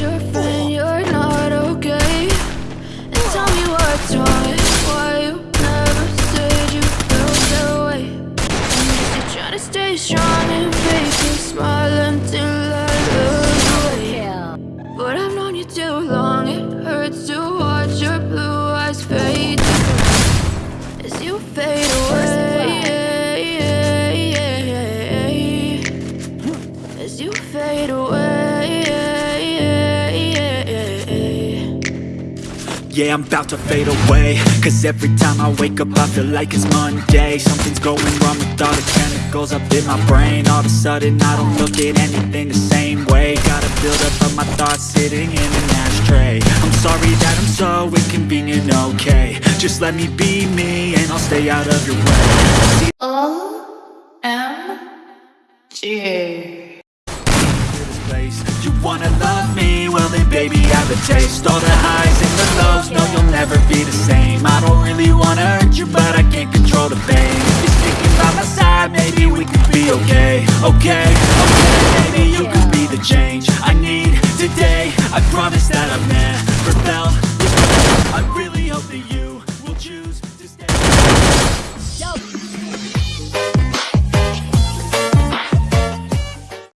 your friend you're not okay. And tell me what's wrong why you never said you felt that way. I'm just trying to stay strong and fake a smile until I look away. But I've known you too long, it hurts to watch your blue eyes fade As you fade away As you fade away Yeah, I'm about to fade away. Cause every time I wake up I feel like it's Monday. Something's going wrong with all the chemicals up in my brain. All of a sudden I don't look at anything the same way. Got a buildup of my thoughts sitting in an ashtray. I'm sorry that I'm so inconvenient, okay. Just let me be me and I'll stay out of your way. G. This place You wanna love me? Well then baby I have a taste. All the highs really wanna hurt you, but I can't control the pain. You're sticking by my side, maybe we could be okay. Okay, okay, maybe you could be the change I need today. I promise that I've never felt I really hope that you